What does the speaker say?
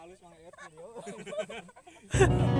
halus mang video